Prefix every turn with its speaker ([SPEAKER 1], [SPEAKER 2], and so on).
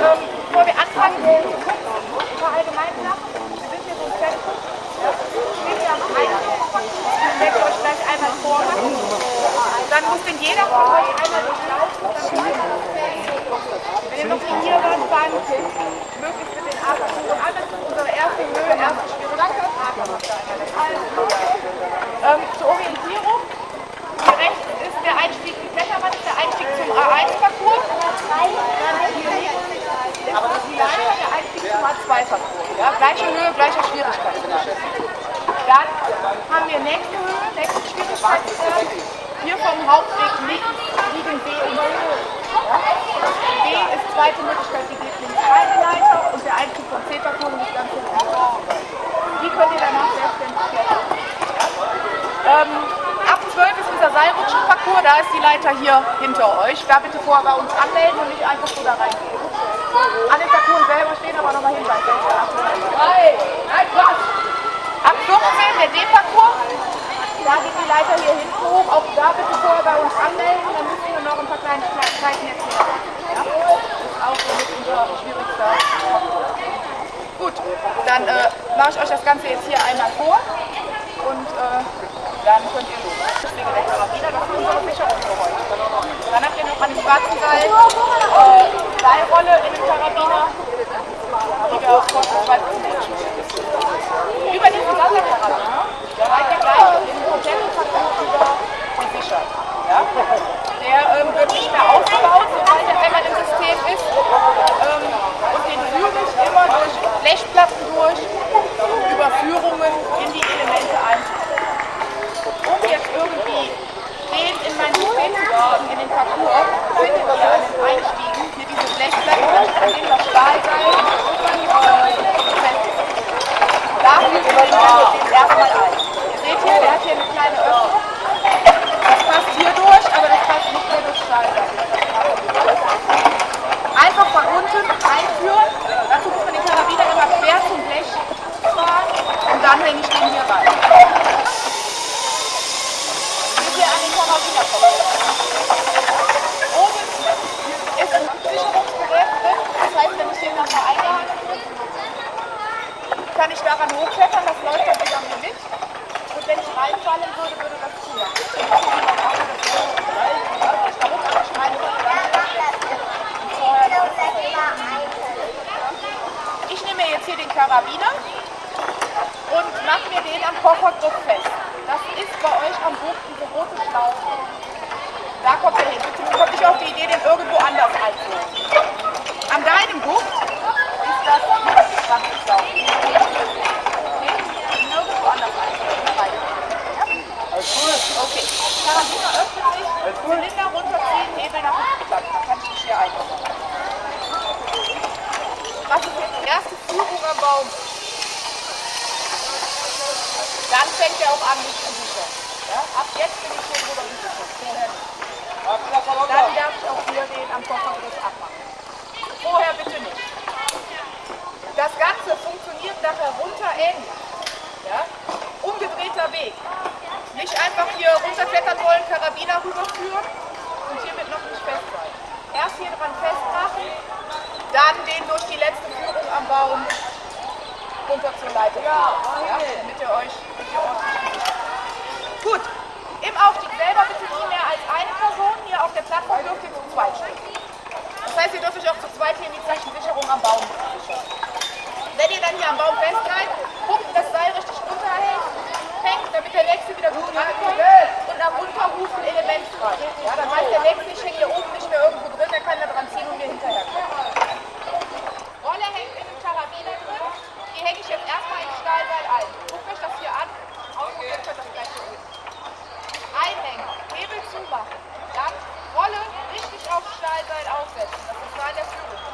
[SPEAKER 1] Ähm, bevor wir anfangen, kurz ein paar allgemeine Sachen. Wir sind hier so im Zentrum. Wir stehen hier am Eingang. ich werde euch gleich einmal vormachen. Dann muss denn jeder von euch einmal durchlaufen. Wenn ihr noch nicht hier wart, dann möglichst mit den Armen. das ist unsere erste Höhe, erste Schwierigkeit. Also, Ja, gleiche Höhe, gleicher Schwierigkeitsgrad. Dann haben wir nächste Höhe, nächste Schwierigkeitsgrad. Hier vom Hauptweg links liegen B und C. Ja? B ist zweite Möglichkeit, die geht links rein, die Leiter, und der Einstieg vom C-Parcours liegt ganz hinten. Die könnt ihr danach selbstständig klettern. Ähm, ab 12 ist unser Seilrutschenparcours, da ist die Leiter hier hinter euch. Da bitte vorher bei uns anmelden und nicht einfach so da reingehen. An den Parcours selber stehen aber nochmal Hinweise. Ab 14 der D-Parcours, da geht die Leiter hier hinten hoch. Auch da bitte vorher bei uns anmelden, dann müssen wir noch ein paar kleine Zeiten erklären. Ja? Das ist auch so mit unser schwierigster. Gut, dann äh, mache ich euch das Ganze jetzt hier einmal vor und äh, dann könnt ihr los. Deswegen der Karabiner, das ist unsere Sicherung für heute. Dann habt ihr noch an dem schwarzen Seil äh, Seilrolle in dem Karabiner, die wir aus Kostenpreis Über diesen Wasserkarabiner seid ihr gleich in den kompletten Parcours über gesichert. Ja? Der ähm, wird nicht mehr aufgebaut, sobald er einmal im System ist. Ähm, und den führe ich immer durch Blechplatten durch, Überführungen in die Elemente einzuführen. Um jetzt irgendwie den in mein System zu kriegen, in den Parcours, findet ihr an den Einstiegen hier diese Blechplatten, an denen das Stahlseil äh, befestigt ist. Da führt ihr den dann jetzt erstmal ein. Ihr seht hier, der hat hier eine kleine Öffnung. Das passt hier durch, aber das passt nicht mehr durch Stahlseil. Einfach von unten einführen. Dazu muss man den Karabiner immer quer zum Blech fahren und dann hänge ich den hier rein. Bis wir an den Karabiner kommen. Oben ist ein Sicherungsgerät drin. Das heißt, wenn ich den dann mal eingehangen kann ich daran hochklettern, das läuft dann wieder mit. Und wenn ich reinfallen würde, würde das ziehen. Ich nehme jetzt hier den Karabiner und mache mir den am Koffergriff fest. Das ist bei euch am Buch diese rote Schlaufe. Da kommt er hin. Bitte kommt nicht auf die Idee, den irgendwo anders einzuholen. An deinem Buch Dann kann ich mich hier einbauen. Was ist jetzt die erste Führung am Baum? Dann fängt er auch an, mich zu sichern. Ja? Ab jetzt bin ich hier drüber gesichert. Vorher nicht. Dann darf ich auch hier den am Koffergriff abmachen. Vorher bitte nicht. Das Ganze funktioniert nachher runter ähnlich. Ja? Umgedrehter Weg. Nicht einfach hier runterklettern wollen, Karabiner rüberführen und hiermit noch nicht fest sein. Erst hier dran festmachen, dann den durch die letzte Führung am Baum runter zur Leiter. Ja, damit ihr euch damit ihr gesichert Gut, im Aufstieg selber bitte nie mehr als eine Person. Hier auf der Plattform dürft ihr zu zweit stehen. Das heißt, ihr dürft euch auch zu zweit hier in die Zeichensicherung machen. Dann Rolle richtig auf Stahlseil aufsetzen. Das ist meine Führung.